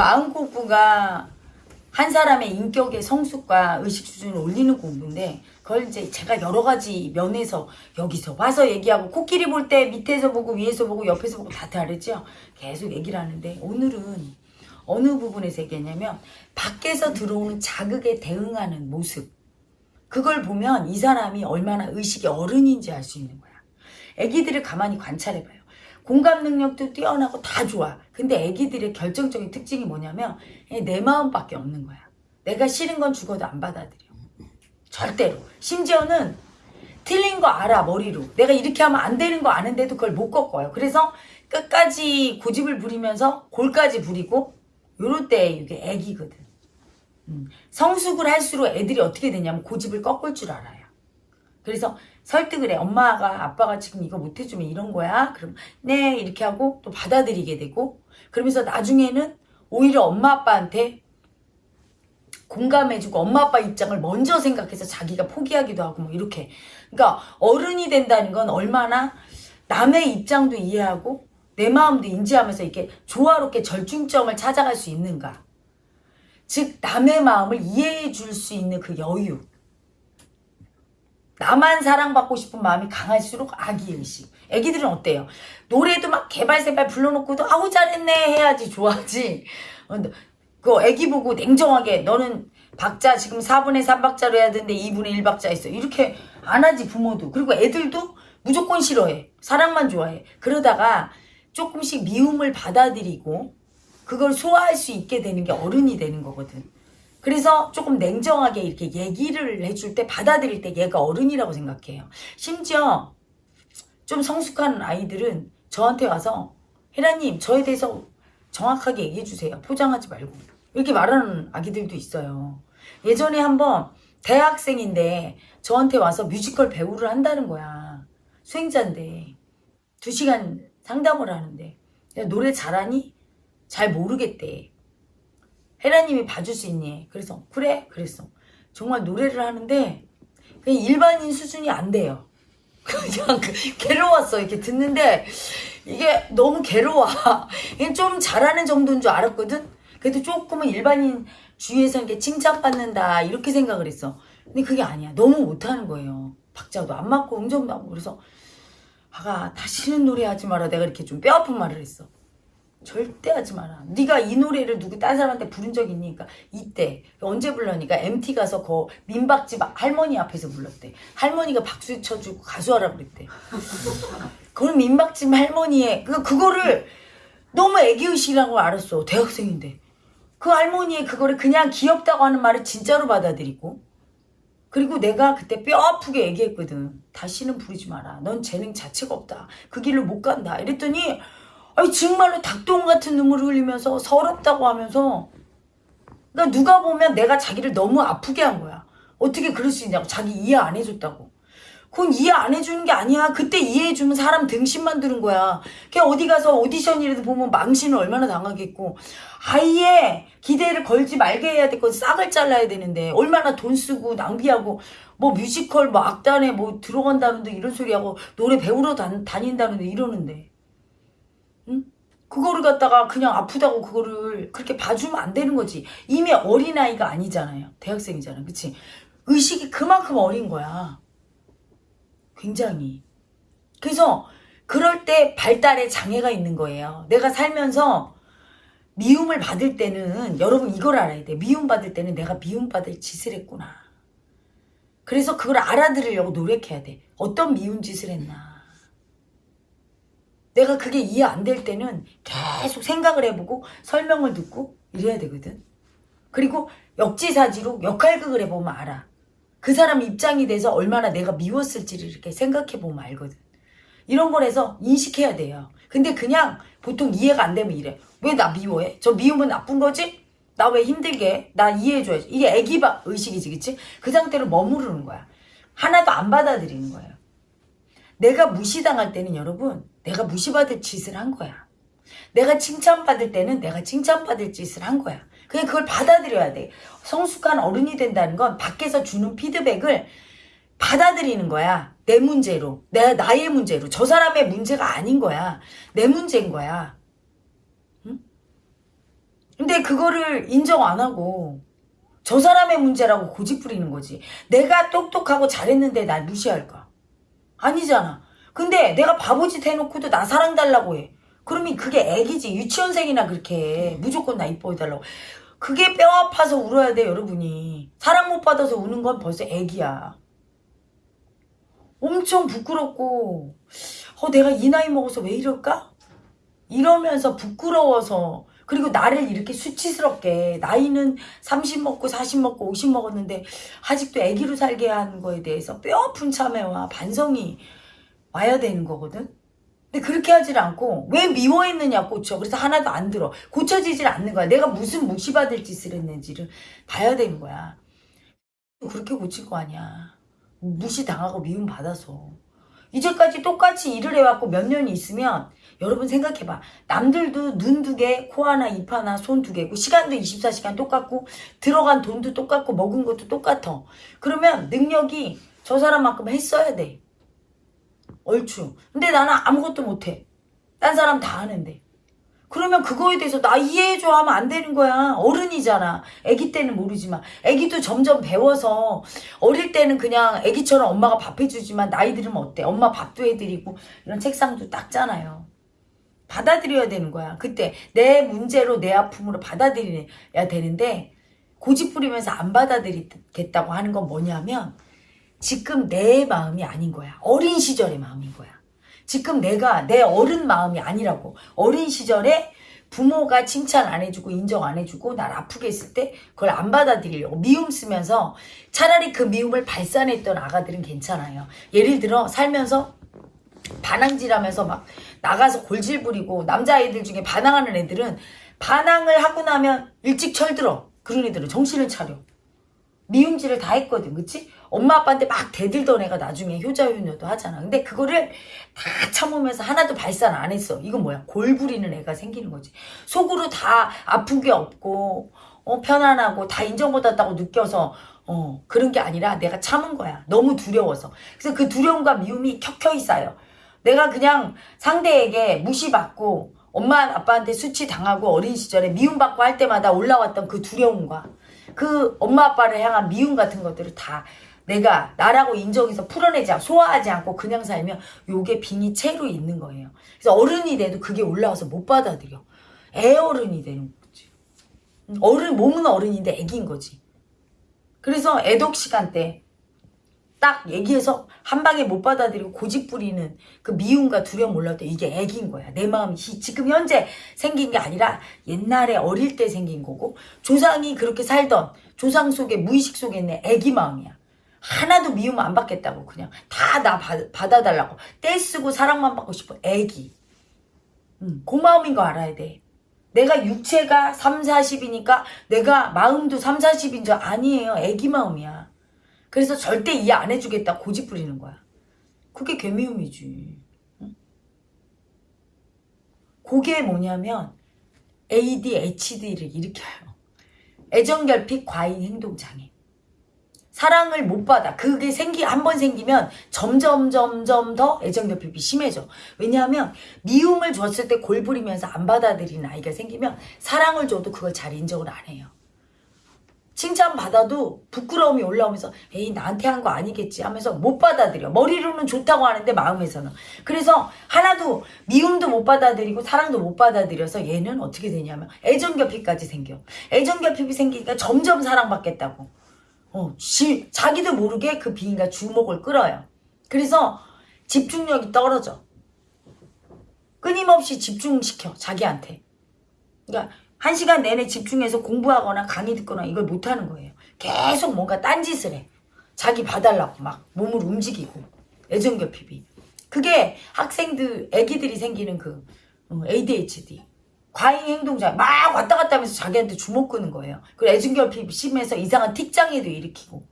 마음 공부가 한 사람의 인격의 성숙과 의식 수준을 올리는 공부인데 그걸 이제 제가 여러 가지 면에서 여기서 와서 얘기하고 코끼리 볼 때 밑에서 보고 위에서 보고 옆에서 보고 다 다르죠. 계속 얘기를 하는데 오늘은 어느 부분에서 얘기했냐면 밖에서 들어오는 자극에 대응하는 모습 그걸 보면 이 사람이 얼마나 의식이 어른인지 알 수 있는 거야. 애기들을 가만히 관찰해봐요. 공감 능력도 뛰어나고 다 좋아. 근데 애기들의 결정적인 특징이 뭐냐면 내 마음밖에 없는 거야. 내가 싫은 건 죽어도 안 받아들여. 절대로. 심지어는 틀린 거 알아 머리로. 내가 이렇게 하면 안 되는 거 아는데도 그걸 못 꺾어요. 그래서 끝까지 고집을 부리면서 골까지 부리고 요럴 때 이게 애기거든. 음, 성숙을 할수록 애들이 어떻게 되냐면 고집을 꺾을 줄 알아요. 그래서 설득을 해. 엄마가 아빠가 지금 이거 못해주면 이런 거야. 그럼 네 이렇게 하고 또 받아들이게 되고 그러면서 나중에는 오히려 엄마 아빠한테 공감해주고 엄마 아빠 입장을 먼저 생각해서 자기가 포기하기도 하고 뭐 이렇게 그러니까 어른이 된다는 건 얼마나 남의 입장도 이해하고 내 마음도 인지하면서 이렇게 조화롭게 절충점을 찾아갈 수 있는가 즉 남의 마음을 이해해 줄 수 있는 그 여유 나만 사랑받고 싶은 마음이 강할수록 아기의식. 애기들은 어때요? 노래도 막 개발세발 불러놓고도 아우 잘했네 해야지 좋아하지. 어, 그 애기 보고 냉정하게 너는 박자 지금 4분의 3박자로 해야 되는데 2분의 1박자 했어. 이렇게 안 하지 부모도. 그리고 애들도 무조건 싫어해. 사랑만 좋아해. 그러다가 조금씩 미움을 받아들이고 그걸 소화할 수 있게 되는 게 어른이 되는 거거든 그래서 조금 냉정하게 이렇게 얘기를 해줄 때 받아들일 때 얘가 어른이라고 생각해요. 심지어 좀 성숙한 아이들은 저한테 와서 혜라님 저에 대해서 정확하게 얘기해 주세요. 포장하지 말고. 이렇게 말하는 아기들도 있어요. 예전에 한번 대학생인데 저한테 와서 뮤지컬 배우를 한다는 거야. 수행자인데 두 시간 상담을 하는데 노래 잘하니? 잘 모르겠대 혜라님이 봐줄 수 있니? 그래서 그래? 그랬어. 정말 노래를 하는데 그냥 일반인 수준이 안 돼요. 그냥 그 괴로웠어 이렇게 듣는데. 이게 너무 괴로워. 좀 잘하는 정도인 줄 알았거든? 그래도 조금은 일반인 주위에서 이렇게 칭찬받는다 이렇게 생각을 했어. 근데 그게 아니야. 너무 못하는 거예요. 박자도 안 맞고 음정도 안 맞고. 그래서 아가 다시는 노래하지 마라. 내가 이렇게 좀 뼈아픈 말을 했어 절대 하지 마라 네가 이 노래를 누구 딴 사람한테 부른 적 있니? 그러니까 이때 언제 불러니까 MT 가서 그 민박집 할머니 앞에서 불렀대 할머니가 박수 쳐주고 가수하라 그랬대 그걸 민박집 할머니의 그, 그거를 너무 애기의식이라고 알았어 대학생인데 그 할머니의 그거를 그냥 귀엽다고 하는 말을 진짜로 받아들이고 그리고 내가 그때 뼈 아프게 얘기했거든. 다시는 부르지 마라. 넌 재능 자체가 없다. 그 길로 못 간다. 이랬더니 아니 정말로 닭똥 같은 눈물을 흘리면서 서럽다고 하면서 그러니까 누가 보면 내가 자기를 너무 아프게 한 거야. 어떻게 그럴 수 있냐고. 자기 이해 안 해줬다고. 그건 이해 안 해주는 게 아니야. 그때 이해해주면 사람 등심만 드는 거야. 그냥 어디 가서 오디션이라도 보면 망신을 얼마나 당하겠고. 아예 기대를 걸지 말게 해야 될 건 싹을 잘라야 되는데 얼마나 돈 쓰고 낭비하고 뭐 뮤지컬 뭐 악단에 뭐 들어간다는데 이런 소리하고 노래 배우러 다, 다닌다는데 이러는데 응? 그거를 갖다가 그냥 아프다고 그거를 그렇게 봐주면 안 되는 거지 이미 어린아이가 아니잖아요 대학생이잖아 그치 의식이 그만큼 어린 거야 굉장히 그래서 그럴 때 발달에 장애가 있는 거예요 내가 살면서 미움을 받을 때는 여러분 이걸 알아야 돼. 미움받을 때는 내가 미움받을 짓을 했구나. 그래서 그걸 알아들으려고 노력해야 돼. 어떤 미운 짓을 했나. 내가 그게 이해 안 될 때는 계속 생각을 해보고 설명을 듣고 이래야 되거든. 그리고 역지사지로 역할극을 해보면 알아. 그 사람 입장이 돼서 얼마나 내가 미웠을지를 이렇게 생각해보면 알거든. 이런 걸 해서 인식해야 돼요. 근데 그냥 보통 이해가 안 되면 이래. 왜 나 미워해? 저 미우면 나쁜 거지? 나 왜 힘들게 해? 나 이해해줘야지. 이게 애기바 의식이지, 그치? 그 상태로 머무르는 거야. 하나도 안 받아들이는 거예요. 내가 무시당할 때는 여러분, 내가 무시받을 짓을 한 거야. 내가 칭찬받을 때는 내가 칭찬받을 짓을 한 거야. 그냥 그걸 받아들여야 돼. 성숙한 어른이 된다는 건 밖에서 주는 피드백을 받아들이는 거야. 내 문제로. 내, 나의 문제로. 저 사람의 문제가 아닌 거야. 내 문제인 거야. 응? 근데 그거를 인정 안 하고 저 사람의 문제라고 고집 부리는 거지. 내가 똑똑하고 잘했는데 날 무시할까? 아니잖아. 근데 내가 바보짓 해놓고도 나 사랑 달라고 해. 그러면 그게 애기지. 유치원생이나 그렇게 해. 무조건 나 이뻐해달라고. 그게 뼈 아파서 울어야 돼, 여러분이. 사랑 못 받아서 우는 건 벌써 애기야. 엄청 부끄럽고, 어, 내가 이 나이 먹어서 왜 이럴까? 이러면서 부끄러워서, 그리고 나를 이렇게 수치스럽게, 나이는 30 먹고 40 먹고 50 먹었는데, 아직도 애기로 살게 하는 거에 대해서 뼈 아픈 참회와 반성이 와야 되는 거거든? 근데 그렇게 하질 않고 왜 미워했느냐 고쳐. 그래서 하나도 안 들어. 고쳐지질 않는 거야. 내가 무슨 무시받을 짓을 했는지를 봐야 되는 거야. 그렇게 고칠 거 아니야. 무시당하고 미움 받아서. 이제까지 똑같이 일을 해왔고 몇 년이 있으면 여러분 생각해봐. 남들도 눈 두 개, 코 하나, 입 하나, 손 두 개고 시간도 24시간 똑같고 들어간 돈도 똑같고 먹은 것도 똑같아. 그러면 능력이 저 사람만큼 했어야 돼 얼추. 근데 나는 아무것도 못해. 딴 사람 다 하는데. 그러면 그거에 대해서 나 이해해줘 하면 안 되는 거야. 어른이잖아. 아기 때는 모르지만. 아기도 점점 배워서 어릴 때는 그냥 아기처럼 엄마가 밥 해주지만 나이 들으면 어때? 엄마 밥도 해드리고 이런 책상도 닦잖아요. 받아들여야 되는 거야. 그때 내 문제로 내 아픔으로 받아들여야 되는데 고집 부리면서 안 받아들이겠다고 하는 건 뭐냐면 지금 내 마음이 아닌 거야. 어린 시절의 마음인 거야. 지금 내가 내 어른 마음이 아니라고. 어린 시절에 부모가 칭찬 안 해주고 인정 안 해주고 날 아프게 했을 때 그걸 안 받아들이려고 미움 쓰면서 차라리 그 미움을 발산했던 아가들은 괜찮아요. 예를 들어 살면서 반항질하면서 막 나가서 골질 부리고 남자애들 중에 반항하는 애들은 반항을 하고 나면 일찍 철들어. 그런 애들은 정신을 차려. 미움질을 다 했거든. 그치? 엄마 아빠한테 막 대들던 애가 나중에 효자효녀도 하잖아. 근데 그거를 다 참으면서 하나도 발산 안 했어. 이건 뭐야? 골 부리는 애가 생기는 거지. 속으로 다 아픈 게 없고 어, 편안하고 다 인정받았다고 느껴서 어, 그런 게 아니라 내가 참은 거야. 너무 두려워서. 그래서 그 두려움과 미움이 켜켜이 쌓여. 내가 그냥 상대에게 무시받고 엄마 아빠한테 수치 당하고 어린 시절에 미움받고 할 때마다 올라왔던 그 두려움과 그 엄마 아빠를 향한 미움 같은 것들을 다 내가 나라고 인정해서 풀어내지 않고 소화하지 않고 그냥 살면 요게 빙이 채로 있는 거예요. 그래서 어른이 돼도 그게 올라와서 못 받아들여. 애 어른이 되는 거지. 어른 몸은 어른인데 애기인 거지. 그래서 애독 시간 때 딱 얘기해서 한 방에 못 받아들이고 고집 부리는 그 미움과 두려움 올라올 때 이게 애기인 거야. 내 마음이 지금 현재 생긴 게 아니라 옛날에 어릴 때 생긴 거고 조상이 그렇게 살던 조상 속에 무의식 속에 있는 애기 마음이야. 하나도 미움 안 받겠다고 그냥 다 나 받아달라고. 떼쓰고 사랑만 받고 싶어. 애기. 음, 그 마음인 거 알아야 돼. 내가 육체가 3, 40이니까 내가 마음도 3, 40인 줄 아니에요. 애기 마음이야 그래서 절대 이해 안 해주겠다 고집 부리는 거야 그게 개미움이지 응? 그게 뭐냐면 ADHD를 일으켜요 애정결핍 과잉 행동장애 사랑을 못 받아. 그게 생기 한 번 생기면 점점 점점 더 애정결핍이 심해져. 왜냐하면 미움을 줬을 때 골부리면서 안 받아들이는 아이가 생기면 사랑을 줘도 그걸 잘 인정을 안 해요. 칭찬 받아도 부끄러움이 올라오면서 에이 나한테 한 거 아니겠지 하면서 못 받아들여. 머리로는 좋다고 하는데 마음에서는. 그래서 하나도 미움도 못 받아들이고 사랑도 못 받아들여서 얘는 어떻게 되냐면 애정결핍까지 생겨. 애정결핍이 생기니까 점점 사랑받겠다고. 어, 지, 자기도 모르게 그 비인가 주목을 끌어요. 그래서 집중력이 떨어져. 끊임없이 집중시켜, 자기한테. 그러니까 한 시간 내내 집중해서 공부하거나 강의 듣거나 이걸 못하는 거예요. 계속 뭔가 딴짓을 해. 자기 봐달라고 막 몸을 움직이고. 애정결핍이. 그게 학생들, 애기들이 생기는 그 어, ADHD. 과잉 행동자 막 왔다 갔다 하면서 자기한테 주먹 끄는 거예요. 그리고 애증결핍 심해서 이상한 틱장애도 일으키고.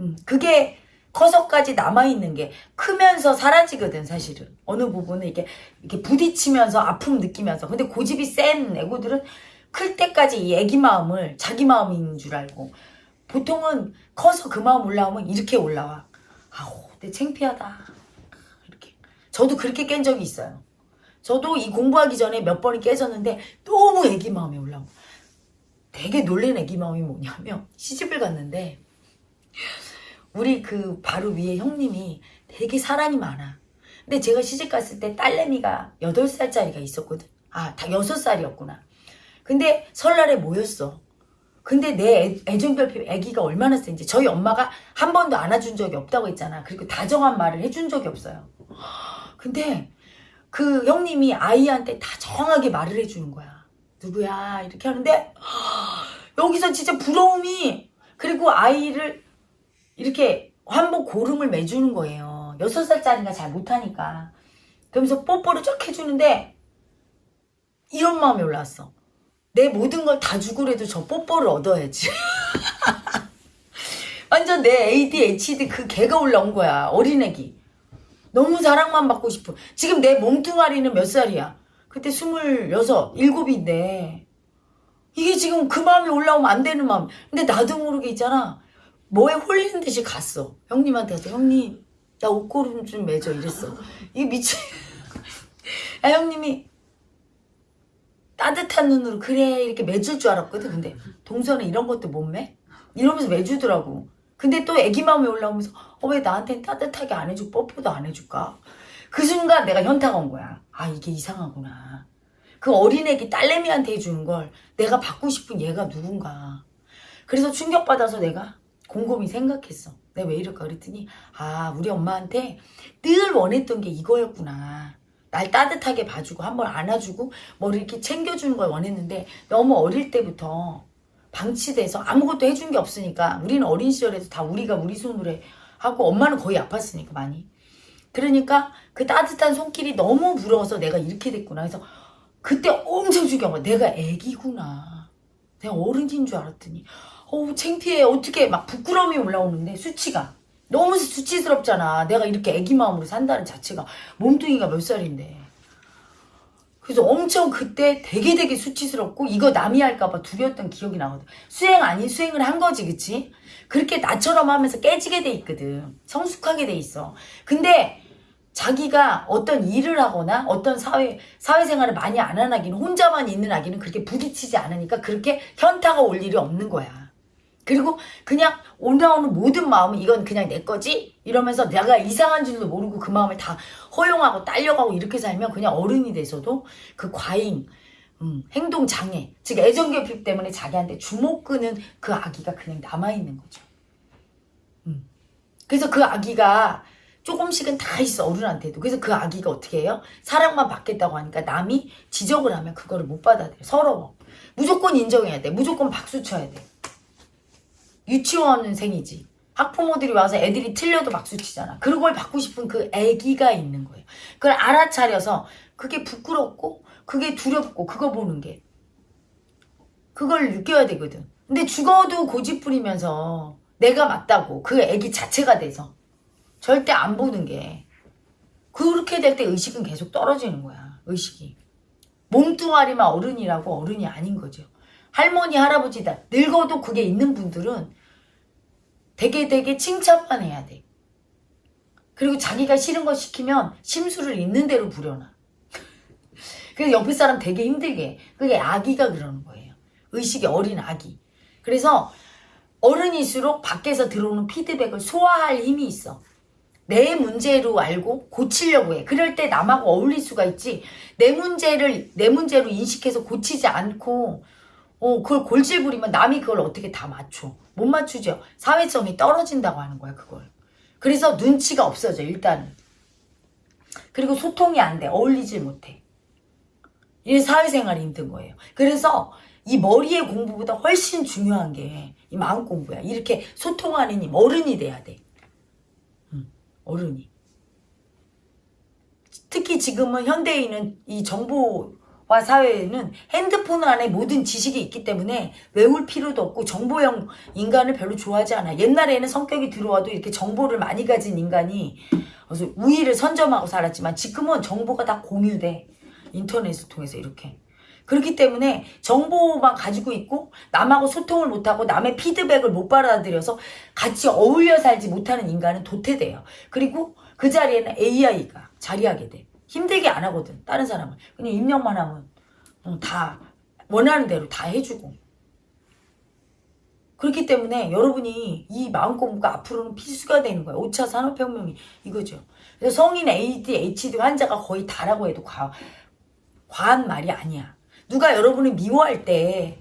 음, 그게 커서까지 남아있는 게 크면서 사라지거든 사실은. 어느 부분은 이렇게, 이렇게 부딪히면서 아픔 느끼면서. 근데 고집이 센 애고들은 클 때까지 이 애기 마음을 자기 마음인 줄 알고. 보통은 커서 그 마음 올라오면 이렇게 올라와. 아우 내 창피하다. 이렇게. 저도 그렇게 깬 적이 있어요. 저도 이 공부하기 전에 몇 번이 깨졌는데 너무 애기 마음이 올라오고 되게 놀란 애기 마음이 뭐냐면 시집을 갔는데 우리 그 바로 위에 형님이 되게 사랑이 많아. 근데 제가 시집 갔을 때 딸내미가 8살짜리가 있었거든. 아, 다 6살이었구나. 근데 설날에 모였어. 근데 내 애- 애정결핍 애기가 얼마나 센지 저희 엄마가 한 번도 안아준 적이 없다고 했잖아. 그리고 다정한 말을 해준 적이 없어요. 근데 그 형님이 아이한테 다정하게 말을 해주는 거야. 누구야? 이렇게 하는데 여기서 진짜 부러움이 그리고 아이를 이렇게 한복 고름을 매주는 거예요. 여섯 살짜리가 잘 못하니까. 그러면서 뽀뽀를 쫙 해주는데 이런 마음이 올라왔어. 내 모든 걸 다 주고라도 저 뽀뽀를 얻어야지. 완전 내 ADHD 그 개가 올라온 거야. 어린애기. 너무 사랑만 받고 싶어. 지금 내 몸뚱아리는 몇 살이야? 그때 스물여섯, 일곱인데. 이게 지금 그 마음이 올라오면 안 되는 마음. 근데 나도 모르게 있잖아. 뭐에 홀리는 듯이 갔어. 형님한테 가서 형님 나 옷고름 좀 매줘 이랬어. 이게 미치. 아 형님이 따뜻한 눈으로 그래 이렇게 매줄 줄 알았거든. 근데 동서는 이런 것도 못 매? 이러면서 매주더라고. 근데 또 애기 마음이 올라오면서 어, 왜 나한테는 따뜻하게 안 해주고 뽀뽀도 안 해줄까? 그 순간 내가 현타가 온 거야. 아 이게 이상하구나. 그 어린애기 딸내미한테 해주는 걸 내가 받고 싶은 얘가 누군가. 그래서 충격받아서 내가 곰곰이 생각했어. 내가 왜 이럴까 그랬더니 아 우리 엄마한테 늘 원했던 게 이거였구나. 날 따뜻하게 봐주고 한번 안아주고 뭘 이렇게 챙겨주는 걸 원했는데 너무 어릴 때부터 방치돼서 아무것도 해준 게 없으니까 우리는 어린 시절에도 다 우리가 우리 손으로 해 하고 엄마는 거의 아팠으니까 많이. 그러니까 그 따뜻한 손길이 너무 부러워서 내가 이렇게 됐구나. 그래서 그때 엄청 거야 내가 애기구나. 내가 어른인 줄 알았더니 어우 창피해 어떻게 막 부끄러움이 올라오는데 수치가 너무 수치스럽잖아 내가 이렇게 애기 마음으로 산다는 자체가 몸뚱이가 몇 살인데 그래서 엄청 그때 되게 되게 수치스럽고 이거 남이 할까봐 두려웠던 기억이 나거든. 수행 아닌 수행을 한 거지, 그치? 그렇게 나처럼 하면서 깨지게 돼 있거든. 성숙하게 돼 있어. 근데 자기가 어떤 일을 하거나 어떤 사회, 사회생활을 많이 안 하는 아기는 혼자만 있는 아기는 그렇게 부딪히지 않으니까 그렇게 현타가 올 일이 없는 거야. 그리고 그냥 올라오는 모든 마음은 이건 그냥 내 거지? 이러면서 내가 이상한 줄도 모르고 그 마음을 다 허용하고 딸려가고 이렇게 살면 그냥 어른이 돼서도 그 과잉, 음, 행동 장애, 즉 애정결핍 때문에 자기한테 주목 끄는 그 아기가 그냥 남아있는 거죠. 음. 그래서 그 아기가 조금씩은 다 있어 어른한테도 그래서 그 아기가 어떻게 해요? 사랑만 받겠다고 하니까 남이 지적을 하면 그거를 못 받아들여 서러워 무조건 인정해야 돼 무조건 박수 쳐야 돼 유치원생이지. 학부모들이 와서 애들이 틀려도 박수 치잖아. 그걸 받고 싶은 그 애기가 있는 거예요. 그걸 알아차려서 그게 부끄럽고 그게 두렵고 그거 보는 게 그걸 느껴야 되거든. 근데 죽어도 고집 부리면서 내가 맞다고 그 애기 자체가 돼서 절대 안 보는 게 그렇게 될 때 의식은 계속 떨어지는 거야. 의식이. 몸뚱아리만 어른이라고 어른이 아닌 거죠. 할머니 할아버지다. 늙어도 그게 있는 분들은 되게 되게 칭찬만 해야 돼. 그리고 자기가 싫은 거 시키면 심술을 있는 대로 부려놔. 그래서 옆에 사람 되게 힘들게 해. 그게 아기가 그러는 거예요. 의식이 어린 아기. 그래서 어른일수록 밖에서 들어오는 피드백을 소화할 힘이 있어. 내 문제로 알고 고치려고 해. 그럴 때 남하고 어울릴 수가 있지. 내 문제를 내 문제로 인식해서 고치지 않고 어, 그걸 골질 부리면 남이 그걸 어떻게 다 맞춰. 못 맞추죠. 사회성이 떨어진다고 하는 거야, 그걸. 그래서 눈치가 없어져, 일단은. 그리고 소통이 안 돼. 어울리질 못해. 이게 사회생활이 힘든 거예요. 그래서 이 머리의 공부보다 훨씬 중요한 게 이 마음 공부야. 이렇게 소통하는 힘, 어른이 돼야 돼. 응, 어른이. 특히 지금은 현대인은 이 정보 와 사회에는 핸드폰 안에 모든 지식이 있기 때문에 외울 필요도 없고 정보형 인간을 별로 좋아하지 않아. 옛날에는 성격이 들어와도 이렇게 정보를 많이 가진 인간이 그래서 우위를 선점하고 살았지만 지금은 정보가 다 공유돼. 인터넷을 통해서 이렇게. 그렇기 때문에 정보만 가지고 있고 남하고 소통을 못하고 남의 피드백을 못 받아들여서 같이 어울려 살지 못하는 인간은 도태돼요. 그리고 그 자리에는 AI가 자리하게 돼. 힘들게 안 하거든. 다른 사람은. 그냥 입력만 하면 어, 다 원하는 대로 다 해주고. 그렇기 때문에 여러분이 이 마음 공부가 앞으로는 필수가 되는 거예요. 5차 산업혁명이 이거죠. 그래서 성인 ADHD 환자가 거의 다라고 해도 과, 과한 말이 아니야. 누가 여러분을 미워할 때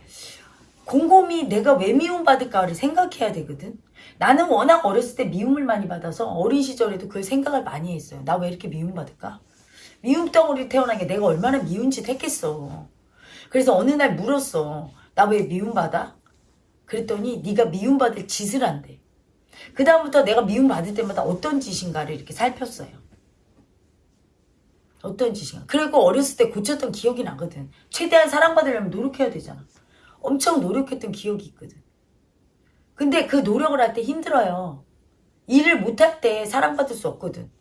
곰곰이 내가 왜 미움받을까를 생각해야 되거든. 나는 워낙 어렸을 때 미움을 많이 받아서 어린 시절에도 그걸 생각을 많이 했어요. 나 왜 이렇게 미움받을까? 미움 덩어리 태어난 게 내가 얼마나 미운 짓 했겠어. 그래서 어느 날 물었어. 나 왜 미움받아? 그랬더니 네가 미움받을 짓을 한대. 그 다음부터 내가 미움받을 때마다 어떤 짓인가를 이렇게 살폈어요. 어떤 짓인가. 그리고 어렸을 때 고쳤던 기억이 나거든. 최대한 사랑받으려면 노력해야 되잖아. 엄청 노력했던 기억이 있거든. 근데 그 노력을 할 때 힘들어요. 일을 못할 때 사랑받을 수 없거든.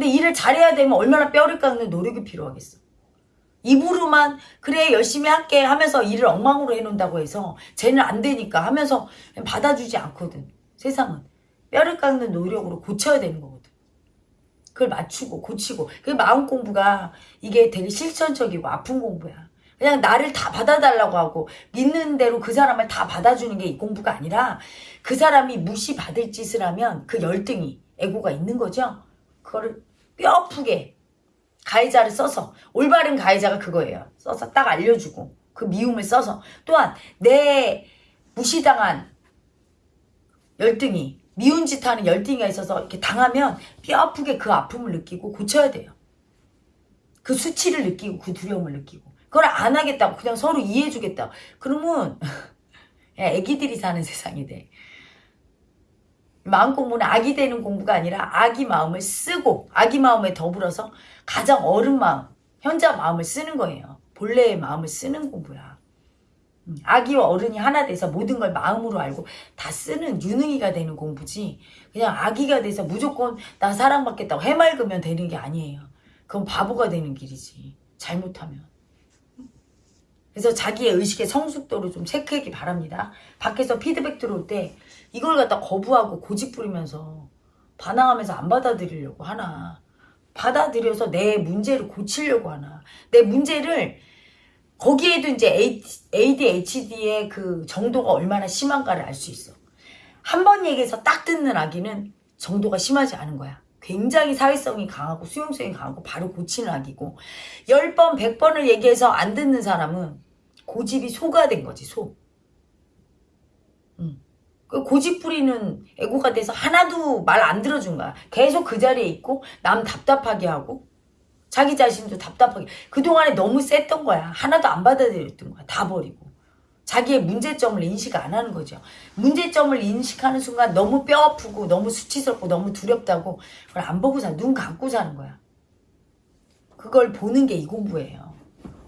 근데 일을 잘해야 되면 얼마나 뼈를 깎는 노력이 필요하겠어. 입으로만 그래 열심히 할게 하면서 일을 엉망으로 해놓는다고 해서 쟤는 안 되니까 하면서 받아주지 않거든. 세상은. 뼈를 깎는 노력으로 고쳐야 되는 거거든. 그걸 맞추고 고치고 그 마음 공부가 이게 되게 실천적이고 아픈 공부야. 그냥 나를 다 받아달라고 하고 믿는 대로 그 사람을 다 받아주는 게 이 공부가 아니라 그 사람이 무시받을 짓을 하면 그 열등이 에고가 있는 거죠. 그거를 뼈아프게 가해자를 써서 올바른 가해자가 그거예요. 써서 딱 알려주고 그 미움을 써서 또한 내 무시당한 열등이 미운 짓 하는 열등이가 있어서 이렇게 당하면 뼈아프게 그 아픔을 느끼고 고쳐야 돼요. 그 수치를 느끼고 그 두려움을 느끼고 그걸 안 하겠다고 그냥 서로 이해해주겠다. 그러면 야, 애기들이 사는 세상이 돼. 마음 공부는 악이 되는 공부가 아니라 아기 마음을 쓰고 아기 마음에 더불어서 가장 어른 마음, 현자 마음을 쓰는 거예요. 본래의 마음을 쓰는 공부야. 음, 아기와 어른이 하나 돼서 모든 걸 마음으로 알고 다 쓰는 유능이가 되는 공부지 그냥 아기가 돼서 무조건 나 사랑받겠다고 해맑으면 되는 게 아니에요. 그건 바보가 되는 길이지. 잘못하면. 그래서 자기의 의식의 성숙도를 좀 체크하기 바랍니다. 밖에서 피드백 들어올 때 이걸 갖다 거부하고 고집 부리면서 반항하면서 안 받아들이려고 하나. 받아들여서 내 문제를 고치려고 하나. 내 문제를 거기에도 이제 ADHD의 그 정도가 얼마나 심한가를 알 수 있어. 한 번 얘기해서 딱 듣는 아기는 정도가 심하지 않은 거야. 굉장히 사회성이 강하고 수용성이 강하고 바로 고치는 아기고 10번 100번을 얘기해서 안 듣는 사람은 고집이 소가 된 거지 소. 음. 그 고집 부리는 애고가 돼서 하나도 말 안 들어준 거야. 계속 그 자리에 있고 남 답답하게 하고 자기 자신도 답답하게 그동안에 너무 셌던 거야. 하나도 안 받아들였던 거야. 다 버리고. 자기의 문제점을 인식 안 하는 거죠. 문제점을 인식하는 순간 너무 뼈 아프고 너무 수치스럽고 너무 두렵다고 그걸 안 보고 사, 눈 감고 사는 거야. 그걸 보는 게 이 공부예요.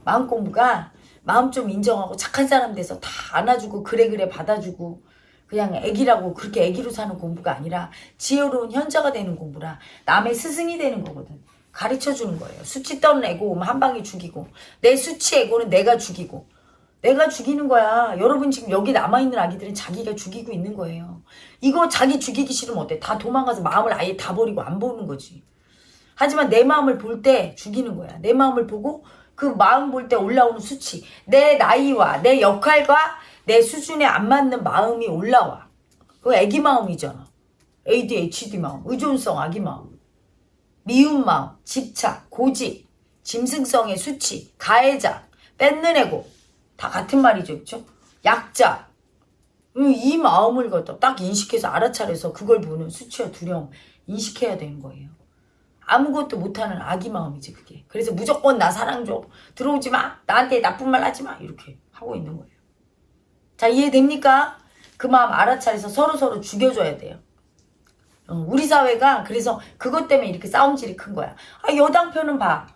마음 공부가 마음 좀 인정하고 착한 사람 돼서 다 안아주고 그래 그래 받아주고 그냥 애기라고 그렇게 애기로 사는 공부가 아니라 지혜로운 현자가 되는 공부라 남의 스승이 되는 거거든. 가르쳐 주는 거예요. 수치 떠는 애고 한 방에 죽이고 내 수치 애고는 내가 죽이고 내가 죽이는 거야. 여러분 지금 여기 남아있는 아기들은 자기가 죽이고 있는 거예요. 이거 자기 죽이기 싫으면 어때? 다 도망가서 마음을 아예 다 버리고 안 보는 거지. 하지만 내 마음을 볼 때 죽이는 거야. 내 마음을 보고 그 마음 볼 때 올라오는 수치. 내 나이와 내 역할과 내 수준에 안 맞는 마음이 올라와. 그거 애기 마음이잖아. ADHD 마음, 의존성 아기 마음. 미운 마음, 집착, 고집, 짐승성의 수치, 가해자, 뺏는 애고, 다 같은 말이죠. 그렇죠? 약자. 음, 이 마음을 갖다 딱 인식해서 알아차려서 그걸 보는 수치와 두려움 인식해야 되는 거예요. 아무것도 못하는 아기 마음이지 그게. 그래서 무조건 나 사랑 줘. 들어오지 마. 나한테 나쁜 말 하지 마. 이렇게 하고 있는 거예요. 자 이해됩니까? 그 마음 알아차려서 서로서로 죽여줘야 돼요. 어, 우리 사회가 그래서 그것 때문에 이렇게 싸움질이 큰 거야. 아 여당 표는 봐.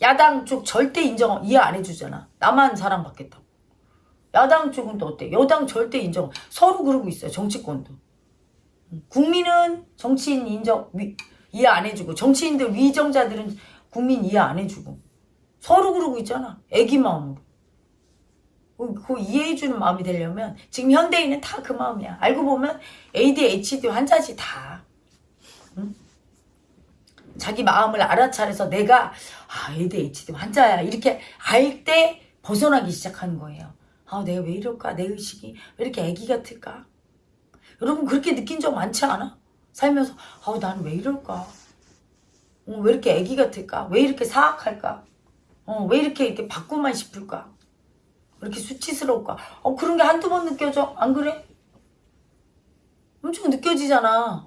야당 쪽 절대 인정 이해 안 해주잖아. 나만 사랑받겠다고. 야당 쪽은 또 어때? 여당 절대 인정. 서로 그러고 있어요. 정치권도. 국민은 정치인 인정 위, 이해 안 해주고 정치인들 위정자들은 국민 이해 안 해주고 서로 그러고 있잖아. 애기 마음으로. 그, 그 이해해주는 마음이 되려면 지금 현대인은 다 그 마음이야. 알고 보면 ADHD 환자지 다. 응? 자기 마음을 알아차려서 내가 아 ADHD 환자야 이렇게 알 때 벗어나기 시작하는 거예요. 아 내가 왜 이럴까 내 의식이 왜 이렇게 애기 같을까 여러분 그렇게 느낀 적 많지 않아? 살면서 아 나는 왜 이럴까 어, 왜 이렇게 애기 같을까 왜 이렇게 사악할까 어, 왜 이렇게 이렇게 바꾸만 싶을까 왜 이렇게 수치스러울까 어 그런 게 한두 번 느껴져? 안 그래? 엄청 느껴지잖아.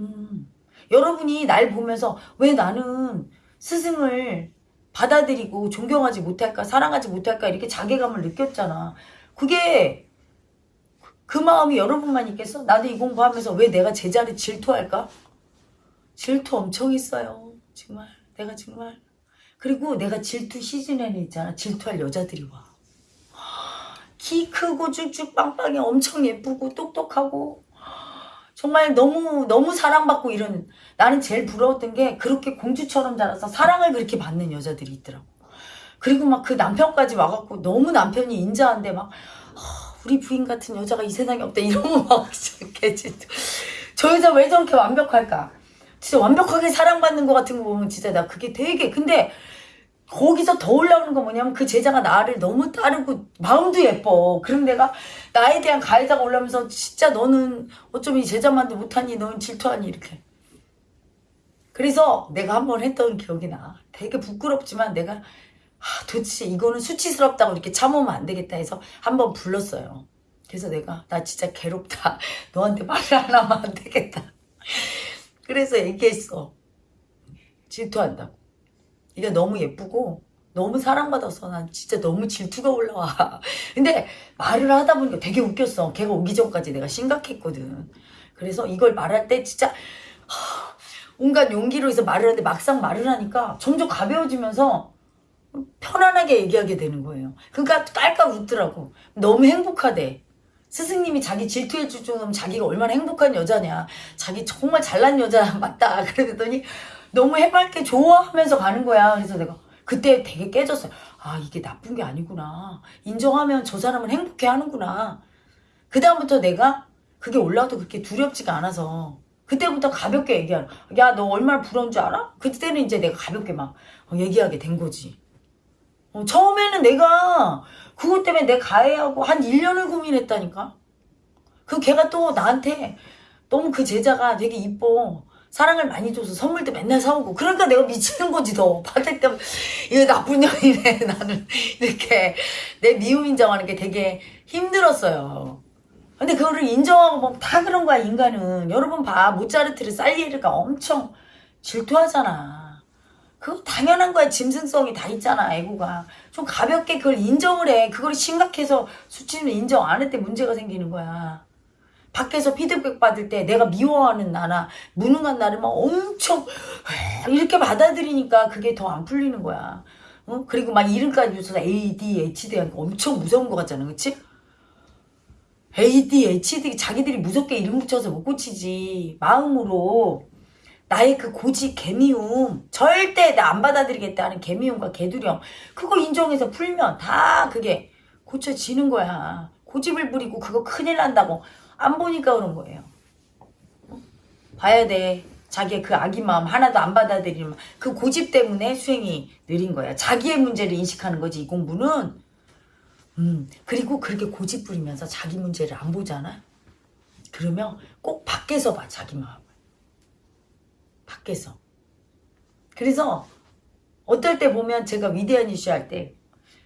음. 여러분이 날 보면서 왜 나는 스승을 받아들이고 존경하지 못할까 사랑하지 못할까 이렇게 자괴감을 느꼈잖아. 그게 그 마음이 여러분만 있겠어? 나도 이 공부하면서 왜 내가 제자를 질투할까? 질투 엄청 했어요. 정말. 내가 정말. 그리고 내가 질투 시즌에는 있잖아. 질투할 여자들이 와 키 크고 쭉쭉 빵빵해 엄청 예쁘고 똑똑하고 정말 너무 너무 사랑받고 이런 나는 제일 부러웠던 게 그렇게 공주처럼 자라서 사랑을 그렇게 받는 여자들이 있더라고. 그리고 막 그 남편까지 와갖고 너무 남편이 인자한데 막 아, 우리 부인 같은 여자가 이 세상에 없다 이러면 막 진짜 저 여자 왜 저렇게 완벽할까? 진짜 완벽하게 사랑받는 것 같은 거 보면 진짜 나 그게 되게 근데 거기서 더 올라오는 건 뭐냐면 그 제자가 나를 너무 따르고 마음도 예뻐. 그럼 내가 나에 대한 가해자가 올라오면서 진짜 너는 어쩜 이 제자만도 못하니 너는 질투하니 이렇게. 그래서 내가 한 번 했던 기억이 나. 되게 부끄럽지만 내가 아, 도대체 이거는 수치스럽다고 이렇게 참으면 안 되겠다 해서 한 번 불렀어요. 그래서 내가 나 진짜 괴롭다. 너한테 말을 안 하면 안 되겠다. 그래서 얘기했어. 질투한다고. 네가 너무 예쁘고 너무 사랑받아서 난 진짜 너무 질투가 올라와. 근데 말을 하다 보니까 되게 웃겼어. 걔가 오기 전까지 내가 심각했거든. 그래서 이걸 말할 때 진짜 하, 온갖 용기로 해서 말을 하는데 막상 말을 하니까 점점 가벼워지면서 편안하게 얘기하게 되는 거예요. 그러니까 깔깔 웃더라고. 너무 행복하대. 스승님이 자기 질투해 줄 정도면 자기가 얼마나 행복한 여자냐. 자기 정말 잘난 여자 맞다. 그랬더니 너무 해맑게 좋아하면서 가는 거야. 그래서 내가 그때 되게 깨졌어요. 아, 이게 나쁜 게 아니구나. 인정하면 저 사람은 행복해 하는구나. 그 다음부터 내가 그게 올라와도 그렇게 두렵지가 않아서 그때부터 가볍게 얘기하는 야, 너 얼마나 부러운 줄 알아? 그때는 이제 내가 가볍게 막 어, 얘기하게 된 거지. 어, 처음에는 내가 그것 때문에 내 가해하고 한 1년을 고민했다니까. 그 걔가 또 나한테 너무 그 제자가 되게 이뻐. 사랑을 많이 줘서 선물도 맨날 사오고. 그러니까 내가 미치는 거지 더 받을 때 이거 나쁜 년이네 나는. 이렇게 내 미움 인정하는 게 되게 힘들었어요. 근데 그거를 인정하고 보면 다 그런 거야 인간은. 여러분 봐 모차르트를 살리에르가 엄청 질투하잖아. 그거 당연한 거야 짐승성이 다 있잖아 애고가. 좀 가볍게 그걸 인정을 해. 그걸 심각해서 수치는 인정 안 할 때 문제가 생기는 거야 밖에서 피드백 받을 때 내가 미워하는 나나 무능한 나를 막 엄청 이렇게 받아들이니까 그게 더 안 풀리는 거야. 어? 그리고 막 이름까지 붙여서 ADHD 엄청 무서운 것 같잖아. 그치? ADHD 자기들이 무섭게 이름 붙여서 못 고치지. 마음으로 나의 그 고집, 개미움 절대 나 안 받아들이겠다 하는 개미움과 개두령 그거 인정해서 풀면 다 그게 고쳐지는 거야. 고집을 부리고 그거 큰일 난다고 안 보니까 그런 거예요. 봐야 돼. 자기의 그 아기 마음 하나도 안 받아들이는 그 고집 때문에 수행이 느린 거야. 자기의 문제를 인식하는 거지 이 공부는. 음 그리고 그렇게 고집 부리면서 자기 문제를 안 보잖아. 그러면 꼭 밖에서 봐 자기 마음을. 밖에서. 그래서 어떨 때 보면 제가 위대한 이슈 할 때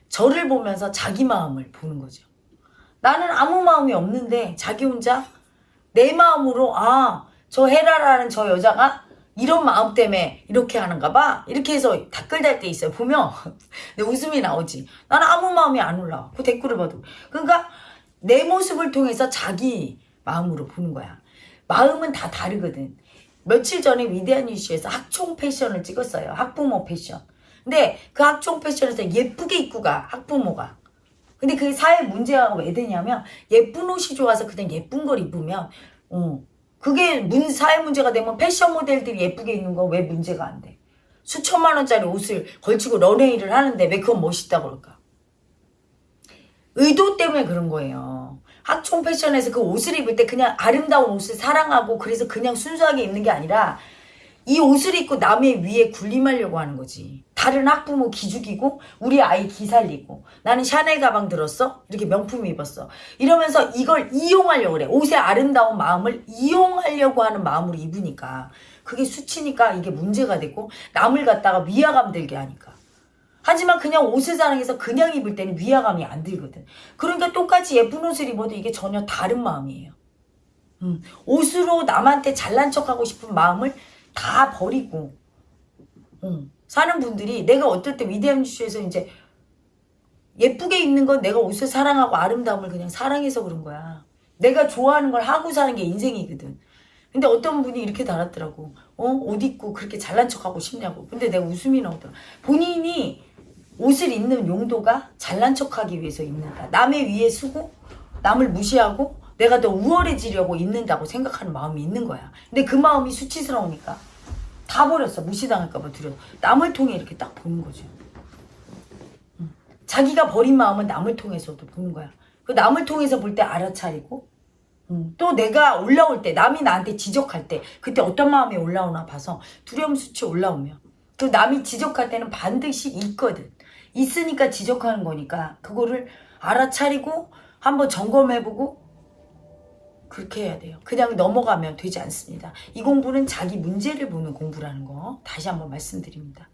저를 보면서 자기 마음을 보는 거죠. 나는 아무 마음이 없는데 자기 혼자 내 마음으로 아 저 헤라라는 저 여자가 이런 마음 때문에 이렇게 하는가 봐. 이렇게 해서 댓글 달 때 있어요 보면. 내 웃음이 나오지. 나는 아무 마음이 안 올라와. 그 댓글을 봐도. 그러니까 내 모습을 통해서 자기 마음으로 보는 거야. 마음은 다 다르거든. 며칠 전에 위대한 이슈에서 학총 패션을 찍었어요. 학부모 패션. 근데 그 학총 패션에서 예쁘게 입고 가 학부모가 근데 그게 사회 문제가 왜 되냐면 예쁜 옷이 좋아서 그냥 예쁜 걸 입으면 어 그게 문 사회 문제가 되면 패션 모델들이 예쁘게 입는 거 왜 문제가 안 돼? 수천만 원짜리 옷을 걸치고 런웨이를 하는데 왜 그건 멋있다 그럴까? 의도 때문에 그런 거예요. 학총 패션에서 그 옷을 입을 때 그냥 아름다운 옷을 사랑하고 그래서 그냥 순수하게 입는 게 아니라 이 옷을 입고 남의 위에 군림하려고 하는 거지. 다른 학부모 기죽이고 우리 아이 기살리고 나는 샤넬 가방 들었어? 이렇게 명품 입었어. 이러면서 이걸 이용하려고 그래. 옷의 아름다운 마음을 이용하려고 하는 마음으로 입으니까 그게 수치니까 이게 문제가 되고 남을 갖다가 위화감 들게 하니까. 하지만 그냥 옷을 사랑해서 그냥 입을 때는 위화감이 안 들거든. 그러니까 똑같이 예쁜 옷을 입어도 이게 전혀 다른 마음이에요. 음, 옷으로 남한테 잘난 척하고 싶은 마음을 다 버리고 음, 사는 분들이 내가 어떨 때 위대한 뉴스에서 이제 예쁘게 입는 건 내가 옷을 사랑하고 아름다움을 그냥 사랑해서 그런 거야. 내가 좋아하는 걸 하고 사는 게 인생이거든. 근데 어떤 분이 이렇게 달았더라고. 어? 옷 입고 그렇게 잘난 척하고 싶냐고. 근데 내가 웃음이 나오더라. 본인이 옷을 입는 용도가 잘난 척하기 위해서 입는다. 남의 위에 쓰고 남을 무시하고 내가 더 우월해지려고 입는다고 생각하는 마음이 있는 거야. 근데 그 마음이 수치스러우니까 다 버렸어. 무시당할까봐 두려워. 남을 통해 이렇게 딱 보는 거죠. 음. 자기가 버린 마음은 남을 통해서도 보는 거야. 그 남을 통해서 볼 때 알아차리고 음, 또 내가 올라올 때 남이 나한테 지적할 때 그때 어떤 마음이 올라오나 봐서 두려움 수치 올라오면 또 남이 지적할 때는 반드시 있거든. 있으니까 지적하는 거니까 그거를 알아차리고 한번 점검해보고 그렇게 해야 돼요. 그냥 넘어가면 되지 않습니다. 이 공부는 자기 문제를 보는 공부라는 거 다시 한번 말씀드립니다.